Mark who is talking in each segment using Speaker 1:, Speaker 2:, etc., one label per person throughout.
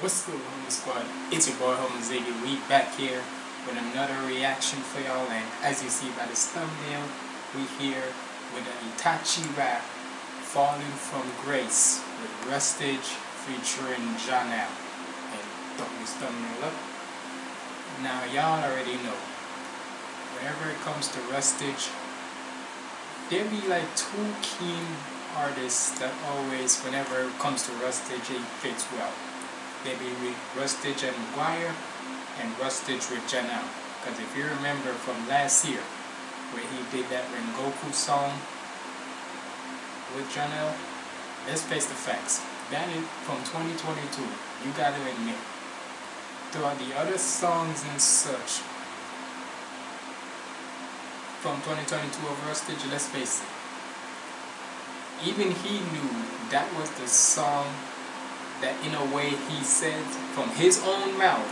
Speaker 1: What's good, Homie Squad? It's your boy, Homie Ziggy. We back here with another reaction for y'all, and as you see by this thumbnail, we here with an Itachi rap, Falling from Grace, with Rustage featuring Janelle. And throw this thumbnail up. Now, y'all already know, whenever it comes to Rustage, there be like two keen artists that always, whenever it comes to Rustage, it fits well maybe with Rustage and McGwire and Rustage with Janelle. Because if you remember from last year, where he did that Rengoku song with Janelle, let's face the facts. That is from 2022, you gotta admit. Throughout the other songs and such, from 2022 of Rustage, let's face it. Even he knew that was the song that in a way he said from his own mouth.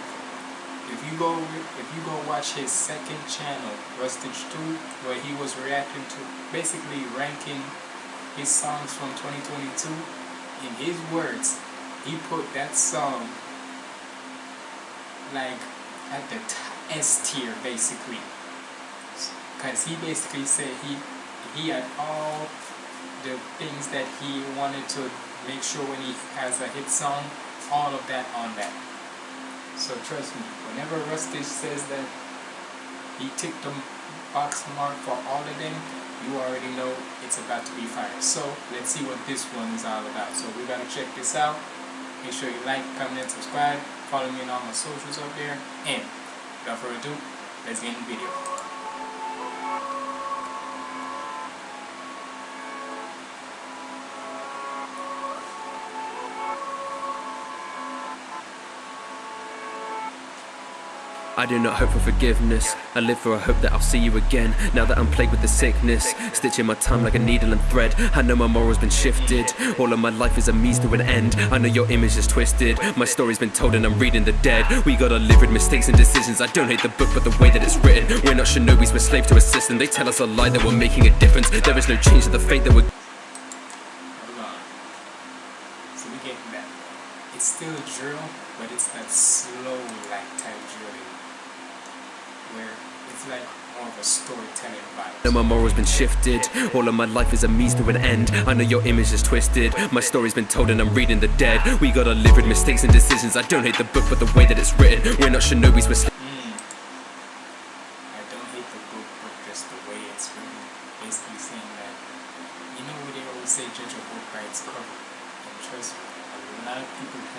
Speaker 1: If you go if you go watch his second channel, Rustage 2, where he was reacting to basically ranking his songs from 2022, in his words, he put that song like at the S tier basically. Because he basically said he he had all the things that he wanted to make sure when he has a hit song, all of that on that. So trust me, whenever Rusty says that he ticked the box mark for all of them, you already know it's about to be fired. So let's see what this one is all about. So we gotta check this out. Make sure you like, comment, and subscribe. Follow me on all my socials up there. And without further ado, let's get in the video.
Speaker 2: I do not hope for forgiveness. I live for a hope that I'll see you again. Now that I'm plagued with the sickness, stitching my time like a needle and thread. I know my moral's been shifted. All of my life is a means to an end. I know your image is twisted. My story's been told and I'm reading the dead. We gotta live with mistakes and decisions. I don't hate the book, but the way that it's written. We're not shinobis, we're slaves to a system. They tell us a lie that we're making a difference. There is no change to the fate that we're.
Speaker 1: So we getting that. It's still a drill, but it's that slow drilling where it's like more of a storytelling vibe.
Speaker 2: No, my moral's been shifted. All of my life is a means to an end. I know your image is twisted. My story's been told and I'm reading the dead. We gotta live with mistakes and decisions. I don't hate the book, but the way that it's written. We're not shinobis, we're
Speaker 1: mm. I don't hate the book, but just the way it's written. Basically saying that, you know what they always say, judge a book by its cover. And trust me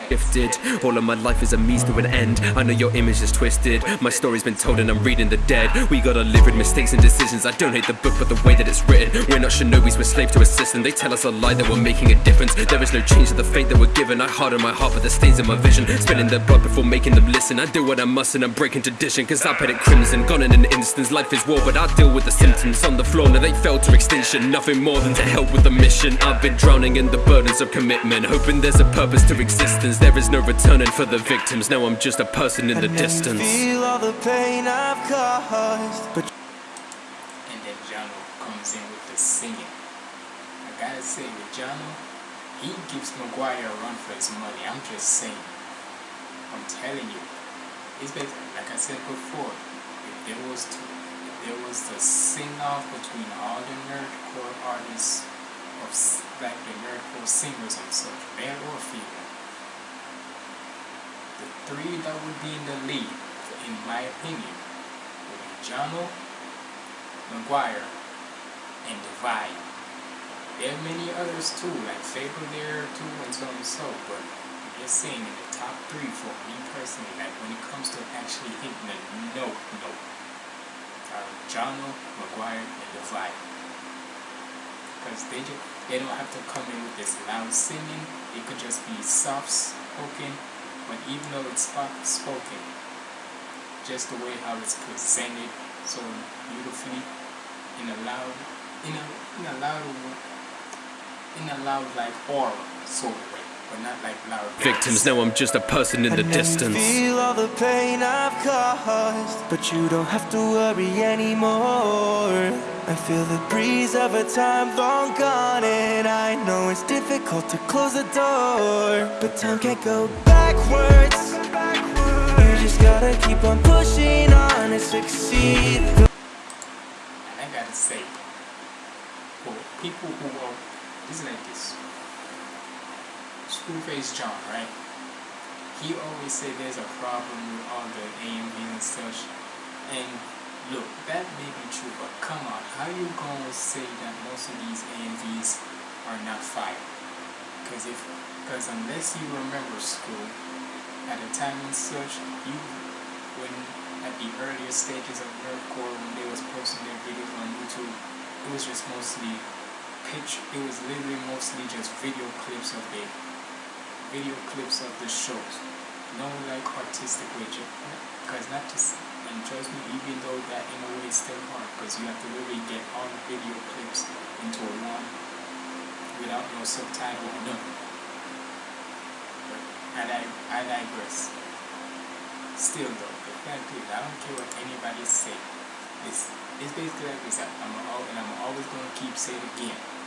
Speaker 2: gifted. All of my life is a means to an end. I know your image is twisted. My story's been told and I'm reading the dead. We gotta live with mistakes and decisions. I don't hate the book but the way that it's written. We're not shinobis, we're slaves to a system. They tell us a lie that we're making a difference. There is no change to the fate that we're given. I harden my heart but the stains in my vision. Spilling their blood before making them listen. I do what I must and I'm breaking tradition Cause I paid it crimson. Gone in an instant, life is war but I deal with the symptoms On the floor. Now they fell to extinction. Nothing more than to help with the mission. I've been drowning in the burdens of commitment Hoping there's a purpose to existence. There is no returning for the victims. Now I'm just a person in and the distance. feel all the pain I've
Speaker 1: caused. But And then Jono comes in with the singing. I gotta say with Jono He gives McGwire a run for his money. I'm just saying. I'm telling you. It's basically, like I said before If there was to, if there was to sing off between all the nerdcore artists of the nerdcore singers and such, male or female the three that would be in the lead, in my opinion, would be Jono, McGwire, and Divide. There are many others too, like FabvL there too, and so on and so, but I'm just saying in the top three for me personally, like when it comes to actually hitting a note, note, are Jono, McGwire, and Divide. Because they, they don't have to come in with this loud singing, it could just be soft spoken but even though it's soft spoken, just the way how it's presented so beautifully in a loud, in a, in a loud, in a loud like aura sort of way. But not like loud.
Speaker 2: Victims know I'm just a person in the
Speaker 3: I know
Speaker 2: distance.
Speaker 3: You feel all the pain I've caused, but you don't have to worry anymore. I feel the breeze of a time long gone, and I know it's difficult to close the door, but time can't go backwards. You just gotta keep on pushing on and succeed.
Speaker 1: And I gotta say, for people who are, it's like this. Screwface John, right? He always said there's a problem with all the AMV and such. And look, that may be true, but come on, how you gonna say that most of these AMVs are not fire? Because if, because unless you remember school, at a time and such, you, when at the earlier stages of nerdcore, when they was posting their videos on YouTube, it was just mostly pitch. It was literally mostly just video clips of the video clips of the shows. No like artistic way, because not to and trust me, even though that in a way is still hard, because you have to really get all the video clips into one without no subtitle or nothing. I I digress. Still though, the fact is, I don't care what anybody say. It's it's basically like this. I'm al- and I'm always gonna keep saying it again.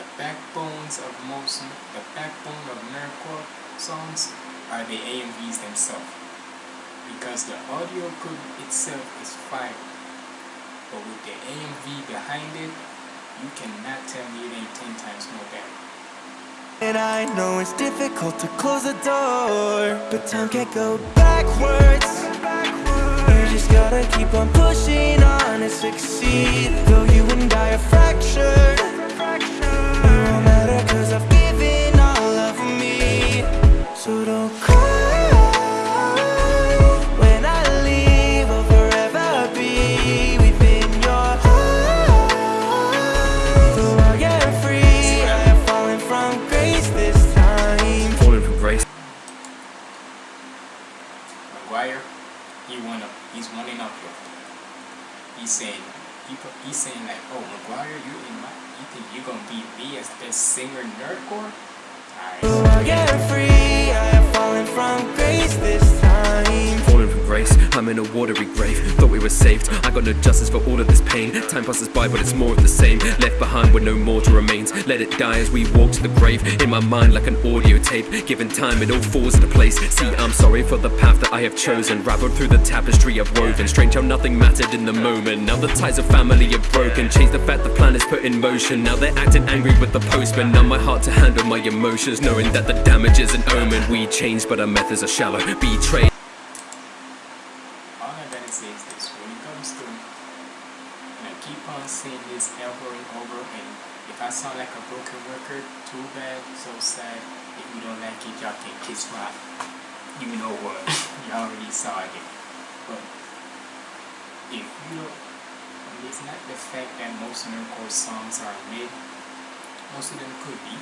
Speaker 1: The backbones of most, the backbone of nerdcore songs are the AMVs themselves. Because the audio could itself is fire, but with the AMV behind it, you cannot tell me it ain't ten times more better.
Speaker 3: And I know it's difficult to close the door, but time can't go backwards. You just gotta keep on pushing on and succeed. Though you and I are fractured,
Speaker 1: in
Speaker 2: a watery grave. Thought we were saved, I got no justice for all of this pain. Time passes by, but it's more of the same. Left behind with no mortal remains. Let it die as we walk to the grave. In my mind, like an audio tape. Given time, it all falls into place. See, I'm sorry for the path that I have chosen. Raveled through the tapestry I've woven. Strange how nothing mattered in the moment. Now the ties of family are broken. Change the fact the plan is put in motion. Now they're acting angry with the postman. Now my heart to handle my emotions. Knowing that the damage is an omen. We changed, but our methods are shallow. Betrayed.
Speaker 1: All I gotta say is this: when it comes to, and I keep on saying this over and over, and if I sound like a broken record, too bad, so sad. If you don't like it, y'all can kiss my, you know what? y'all already saw it. But if you don't, it's not the fact that most nerdcore songs are mid. Most of them could be.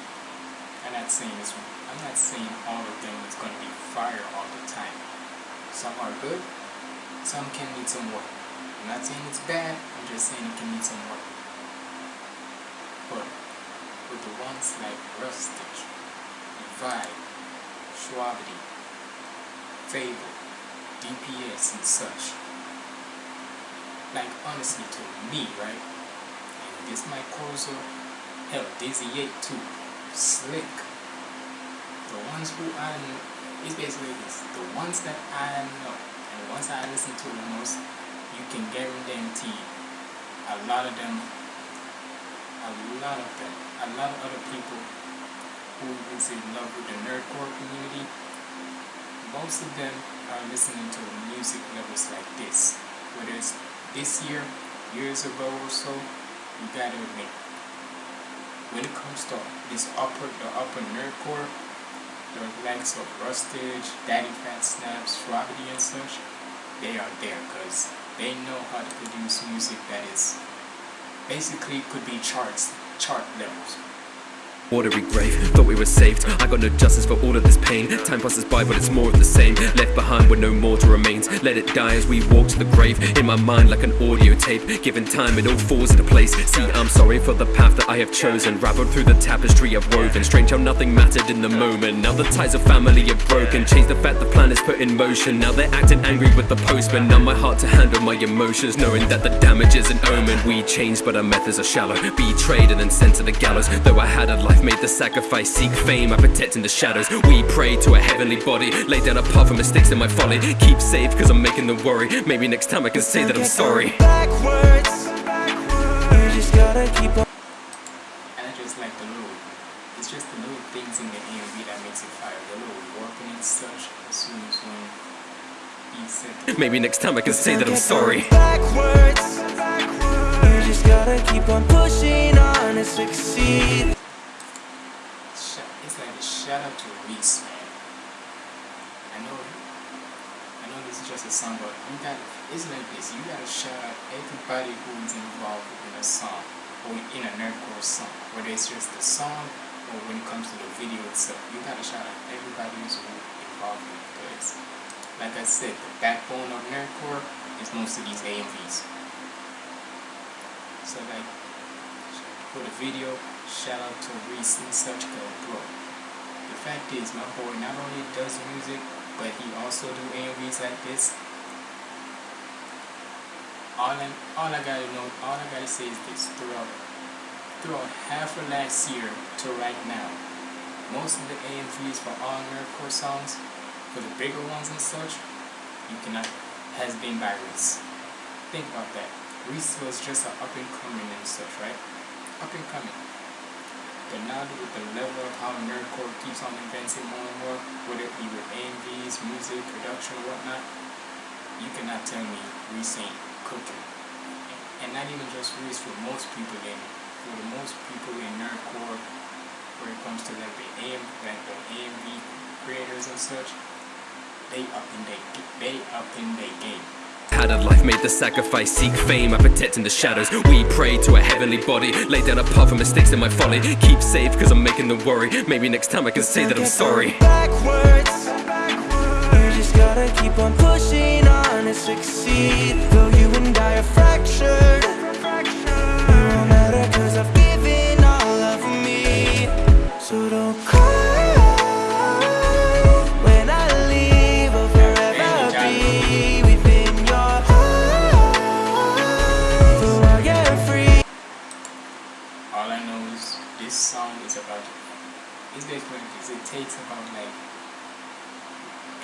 Speaker 1: I'm not saying this. I'm not saying all of them is gonna be fire all the time. Some are good, some can need some work. I'm not saying it's bad, I'm just saying it can need some work. But with the ones like Rustage, Vibe, Shwabadi, FabvL, DPS and such, like honestly to me, right? And this might cause a hell, Dizzy 8 too, Slick. The ones who I know, it's basically this. The ones that I know and the ones I listen to the most, you can guarantee a lot of them, a lot of them, a lot of other people who is in love with the nerdcore community, most of them are listening to music levels like this. Whether it's this year, years ago or so, you gotta admit, when it comes to this upper, the upper nerdcore, the likes of Rustage, Daddy Fat Snaps, Strawberry and such, they are there because they know how to produce music that is basically could be charts, chart levels.
Speaker 2: Watery grave, thought we were saved. I got no justice for all of this pain. Time passes by, but it's more of the same. Left behind with no mortal remains. Let it die as we walk to the grave. In my mind, like an audio tape. Given time, it all falls into place. See, I'm sorry for the path that I have chosen. Raveled through the tapestry I've woven. Strange how nothing mattered in the moment. Now the ties of family are broken. Change the fact the plan is put in motion. Now they're acting angry with the postman. Now my heart to handle my emotions. Knowing that the damage is an omen. We changed, but our methods are shallow. Betrayed and then sent to the gallows. Though I had a life made the sacrifice, seek fame, I protect in the shadows. We pray to a heavenly body, lay down a path for mistakes in my folly. Keep safe, cause I'm making the worry. Maybe next time I can say that I'm sorry.
Speaker 3: Backwards, you just gotta keep on.
Speaker 1: And I just like the little, it's just the little things in the AMV that makes it fire. The little working and such, as soon as when he said
Speaker 2: Maybe next time I can say that I'm sorry.
Speaker 3: Backwards, you just gotta keep on pushing on to succeed.
Speaker 1: Shout out to Reese, man. I know, I know this is just a song, but you got it's like this. You gotta shout out everybody who's involved in a song or in a nerdcore song, whether it's just the song or when it comes to the video itself. You gotta shout out everybody who's involved in it. Because, like I said, the backbone of nerdcore is most of these AMVs. So like for the video, shout out to Reese and such go bro. The fact is, my boy not only does music, but he also do AMVs like this. All I, all I gotta know, all I gotta say is this: throughout, throughout half of last year to right now, most of the AMVs for all nerdcore songs, for the bigger ones and such, you cannot has been by Reese. Think about that. Reese was just an up and coming and such, right? Up and coming. But now with the level of how nerdcore keeps on advancing more and more, whether it be with AMVs, music, production, whatnot, you cannot tell me Reese ain't cooking. And not even just Reese, for most people in for the most people in nerdcore, where it comes to like the AM like the AMV creators and such, they up in they they up in their game.
Speaker 2: A life, made the sacrifice, seek fame, I protect in the shadows. We pray to a heavenly body, lay down a path for mistakes in my folly. Keep safe, cause I'm making the worry. Maybe next time I can say that I'm sorry.
Speaker 3: Backwards, you just gotta keep on pushing on to succeed. Though you and I are fractured,
Speaker 1: takes about like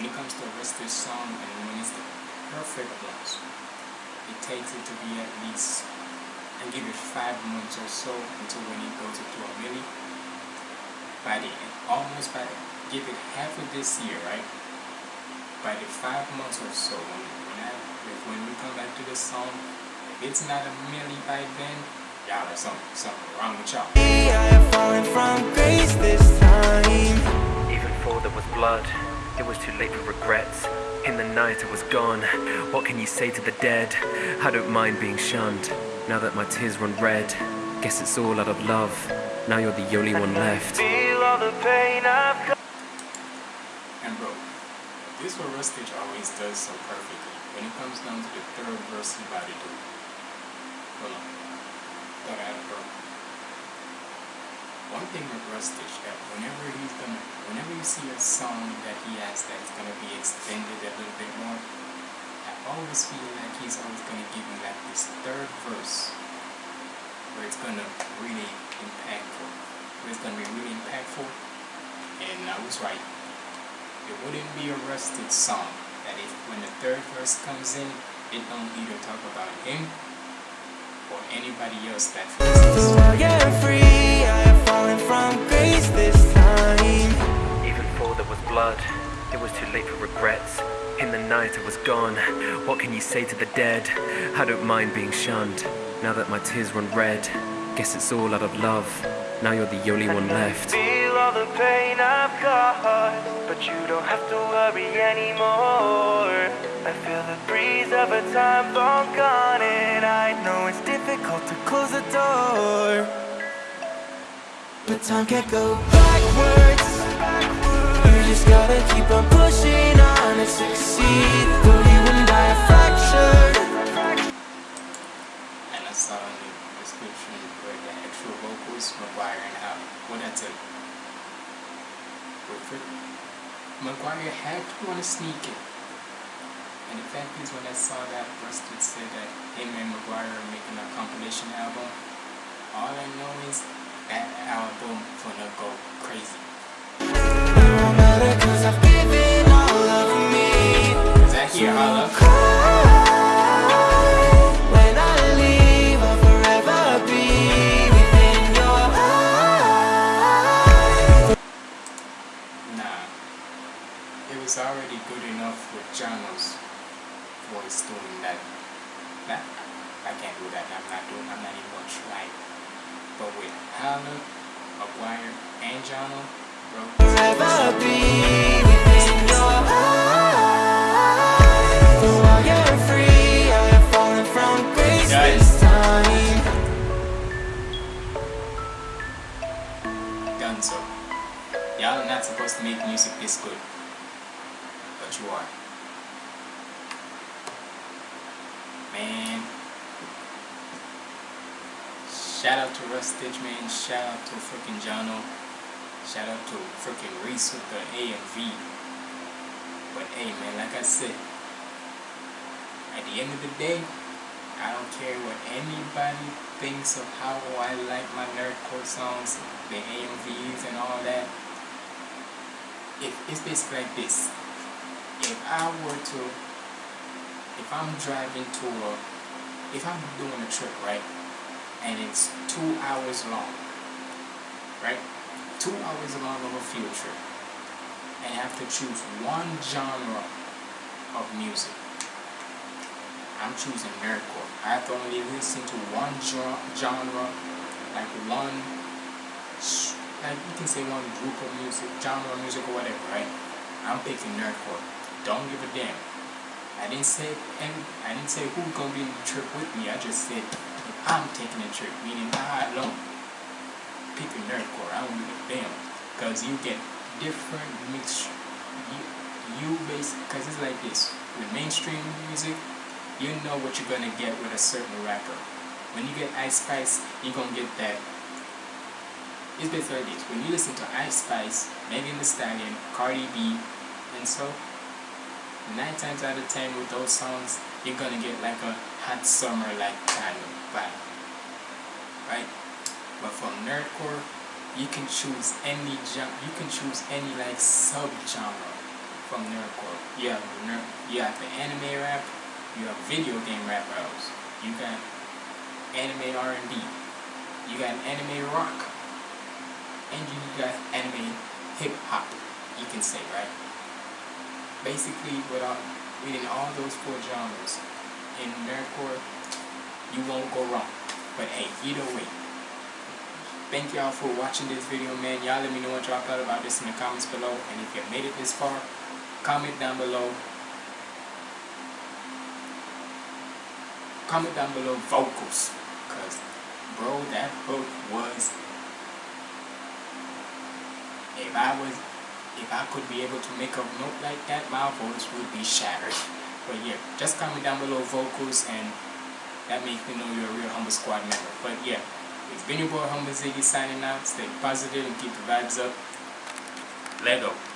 Speaker 1: when it comes to a Western song and when it's the perfect ones, it takes it to be at least and give it five months or so until when it goes into a milli. By the almost by the give it half of this year, right? By the five months or so, when when, I, when we come back to the song, if it's not a milli by then, y'all are something something wrong with y'all.
Speaker 3: I am falling from grace this time.
Speaker 2: Even before there was blood, it was too late for regrets. In the night it was gone. What can you say to the dead? I don't mind being shunned. Now that my tears run red, guess it's all out of love. Now you're the only one left.
Speaker 3: Feel all the pain I've.
Speaker 1: And bro, this what Rustage always does so perfectly. When it comes down to the third verse he about to do. Hold on. One thing with Rustage that whenever he's gonna whenever you see a song that he has that is gonna be extended a little bit more, I always feel like he's always gonna give you like this third verse where it's gonna really impactful. Where it's gonna be really impactful. And I was right it wouldn't be a Rustage song that if when the third verse comes in, it don't either talk about him or anybody else that
Speaker 3: Though I am free, I am falling from grace this time.
Speaker 2: Even before there was blood, it was too late for regrets. In the night it was gone. What can you say to the dead? I don't mind being shunned. Now that my tears run red, guess it's all out of love. Now you're the only one left.
Speaker 3: Feel all the pain I've caused, but you don't have to worry anymore. I feel the breeze of a time long gone, and I know it's difficult to close the door. But time can't go backwards You just gotta keep on pushing on and succeed Though you and I are fractured
Speaker 1: And I saw in the description where the actual vocals McGwire and how what I you. Wilfred McGuire had to want to sneak it. And the fact is when I saw that Rustage said that him and McGwire are making a compilation album, all I know is that album gonna go crazy.
Speaker 3: It won't matter cause I've given all of me
Speaker 1: Is that here holla?
Speaker 3: Cry
Speaker 1: supposed to make music this good. But you are. Man. Shout out to Rustage, man. Shout out to freaking Jono. Shout out to freaking Reese with the AMV. But hey, man, like I said, at the end of the day, I don't care what anybody thinks of how I like my nerdcore songs, the AMVs and all that. It, it's basically like this. If I were to, if I'm driving to a, if I'm doing a trip, right, and it's two hours long, right, two hours long of a field trip, and I have to choose one genre of music, I'm choosing nerdcore. I have to only listen to one genre, like one, you can say one group of music, genre of music or whatever, right? I'm picking nerdcore. Don't give a damn. I didn't say and I didn't say who's gonna be in the trip with me. I just said I'm taking a trip, meaning I alone. Picking nerdcore. I don't give a damn, cause you get different mix. You you base, cause it's like this with mainstream music you know what you're gonna get with a certain rapper. When you get Ice Spice, you're gonna get that. It's basically like this. When you listen to Ice Spice, Megan Thee Stallion, Cardi B, and so, nine times out of ten with those songs, you're gonna get like a hot summer like kind of vibe, right? But from nerdcore, you can choose any genre. You can choose any like sub genre from nerdcore. You have nerd. You have the anime rap. You have video game rap battles. You got anime R and B. You got anime rock, and you got anime hip hop. You can say right. Basically, without within all those four genres in nerdcore, you won't go wrong. But hey, either way. Thank y'all for watching this video, man. Y'all let me know what y'all thought about this in the comments below. And if you made it this far, comment down below comment down below vocals because bro that hook was if I was if I could be able to make a note like that my voice would be shattered. But yeah just comment down below vocals and that makes me know you're a real humble squad member. But yeah it's been your boy humble ziggy signing out. Stay positive and keep the vibes up. Let go